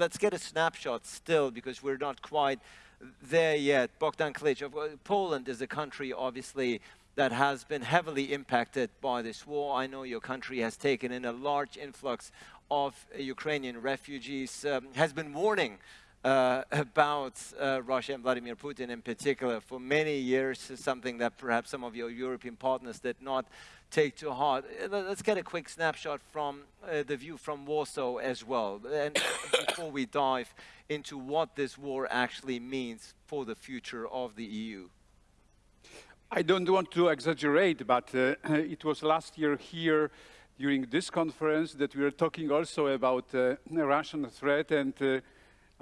let's get a snapshot still, because we're not quite there yet. Bogdan Klich, Poland is a country, obviously, that has been heavily impacted by this war. I know your country has taken in a large influx of Ukrainian refugees, um, has been warning uh, about uh, Russia and Vladimir Putin in particular for many years, something that perhaps some of your European partners did not take to heart. Uh, let's get a quick snapshot from uh, the view from Warsaw as well, and before we dive into what this war actually means for the future of the EU. I don't want to exaggerate, but uh, it was last year here during this conference that we were talking also about uh, Russian threat and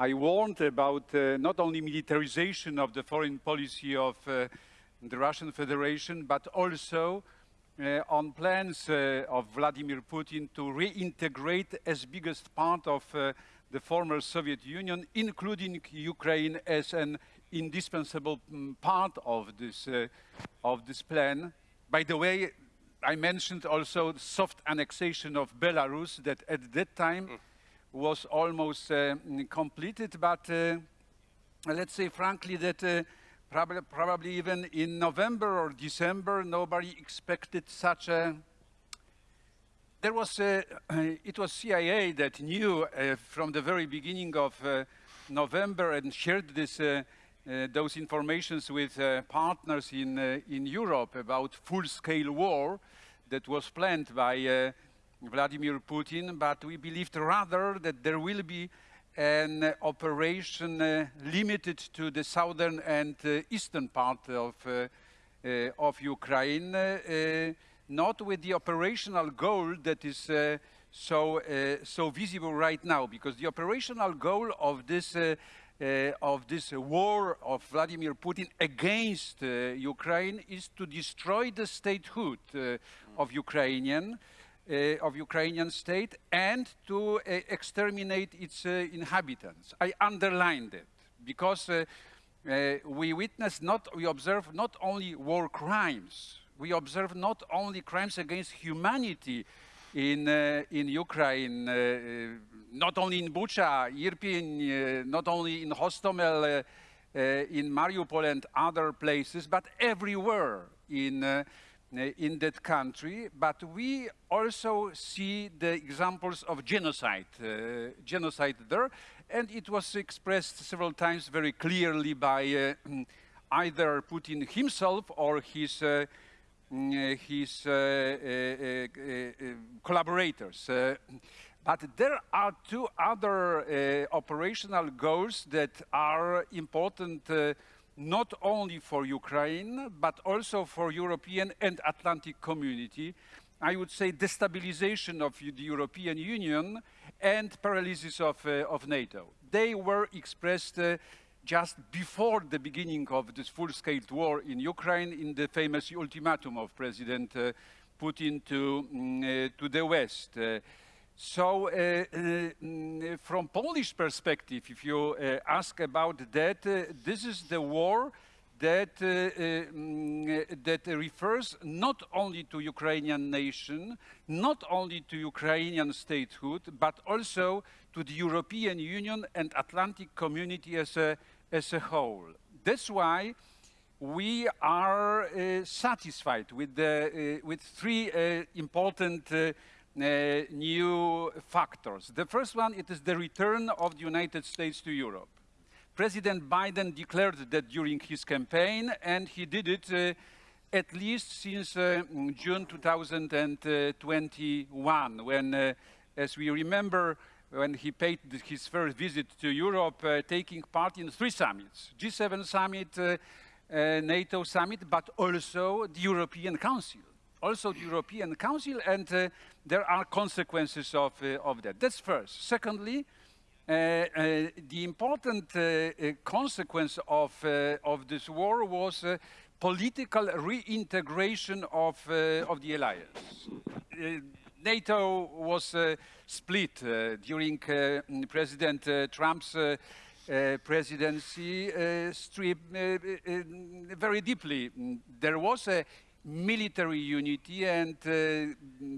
I warned about uh, not only militarization of the foreign policy of uh, the Russian Federation, but also uh, on plans uh, of Vladimir Putin to reintegrate as biggest part of uh, the former Soviet Union, including Ukraine as an indispensable mm, part of this, uh, of this plan. By the way, I mentioned also soft annexation of Belarus that at that time mm was almost uh, completed, but uh, let's say frankly that uh, probably, probably even in November or December, nobody expected such a there was a, it was CIA that knew uh, from the very beginning of uh, November and shared this those informations with partners in in Europe about full-scale war that was planned by Vladimir Putin, but we believed rather that there will be an operation uh, limited to the southern and uh, eastern part of, uh, uh of Ukraine, uh, not with the operational goal that is so, so visible right now, because the operational goal of this uh, of this war of Vladimir Putin against uh, Ukraine is to destroy the statehood uh, of Ukrainian of Ukrainian state and to uh, exterminate its uh, inhabitants. I underlined it because we witness not, we observe not only war crimes, we observe not only crimes against humanity in, uh, in Ukraine, uh, not only in Bucha, Irpin, uh, not only in Hostomel, in Mariupol and other places, but everywhere in uh, in that country, but we also see the examples of genocide, uh, genocide there, and it was expressed several times very clearly by uh, either Putin himself or his uh, mm, his uh, uh, collaborators. but there are two other operational goals that are important not only for Ukraine, but also for European and Atlantic community. I would say destabilization of the European Union and paralysis of, uh, of NATO. They were expressed uh, just before the beginning of this full-scale war in Ukraine in the famous ultimatum of President uh, Putin to, mm, to the West. Uh, so uh, uh, from Polish perspective, if you uh, ask about that, this is the war that, uh, uh, that refers not only to Ukrainian nation, not only to Ukrainian statehood, but also to the European Union and Atlantic community as a, as a whole. That's why we are uh, satisfied with, the, with three important uh, new factors. The first one, it is the return of the United States to Europe. President Biden declared that during his campaign, and he did it uh, at least since uh, June 2021, when, uh, as we remember, when he paid his first visit to Europe, uh, taking part in three summits, G7 summit, uh, NATO summit, but also the European Council also the European Council, and uh, there are consequences of, uh, of that. That's first. Secondly, uh, uh the important uh, uh, consequence of, uh, of this war was uh, political reintegration of, uh, of the alliance. NATO was split during President Trump's presidency strip, very deeply. There was a military unity and uh,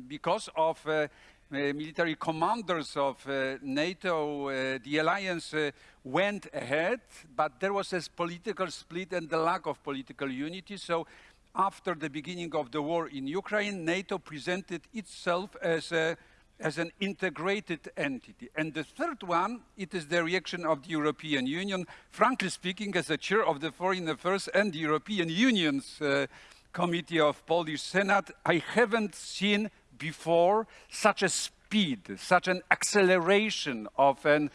because of uh, military commanders of uh, NATO, uh, the alliance uh, went ahead, but there was a political split and the lack of political unity. So after the beginning of the war in Ukraine, NATO presented itself as a as an integrated entity. And the third one, it is the reaction of the European Union. Frankly speaking, as a chair of the Foreign Affairs and the European Union's uh, Committee of Polish Senate, I haven't seen before such a speed, such an acceleration of, an,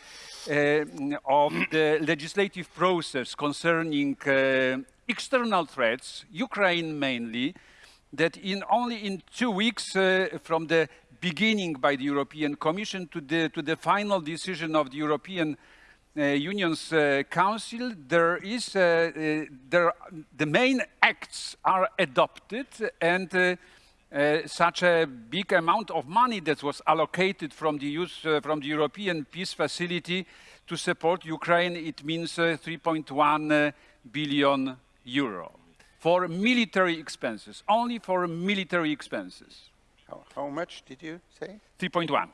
uh, of the legislative process concerning uh, external threats, Ukraine mainly, that in only in two weeks uh, from the beginning by the European Commission to the, to the final decision of the European Union's uh, Council, there is, uh, uh there, the main acts are adopted and uh, uh, such a big amount of money that was allocated from the, use, from the European Peace Facility to support Ukraine, it means 3.1 billion euro for military expenses, only for military expenses. How, how much did you say? 3.1.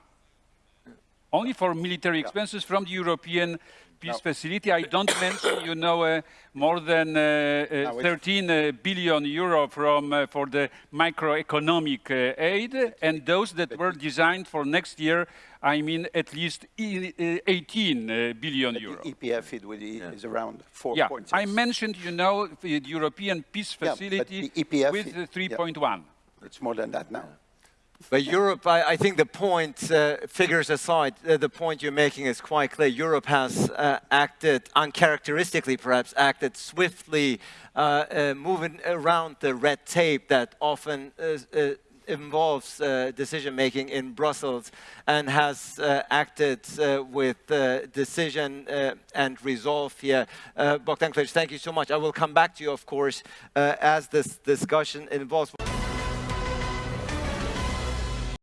Only for military yeah. expenses from the European peace no. facility. I don't mention, you know, uh, more than uh, uh, 13 uh, billion euro from uh, for the macroeconomic uh, aid, and those that were designed for next year. I mean, at least 18 billion euro. The EPF it yeah. is around 4.6. Yeah, I mentioned, you know, the European peace facility yeah, with 3.1. Yeah. It's more than that now. But Europe, I, I, think the point, uh, figures aside, uh, the point you're making is quite clear. Europe has uh, acted, uncharacteristically perhaps, acted swiftly, uh, uh, moving around the red tape that often uh, involves decision-making in Brussels and has acted with decision and resolve here. Bogdan Klich, thank you so much. I will come back to you, of course, as this discussion involves.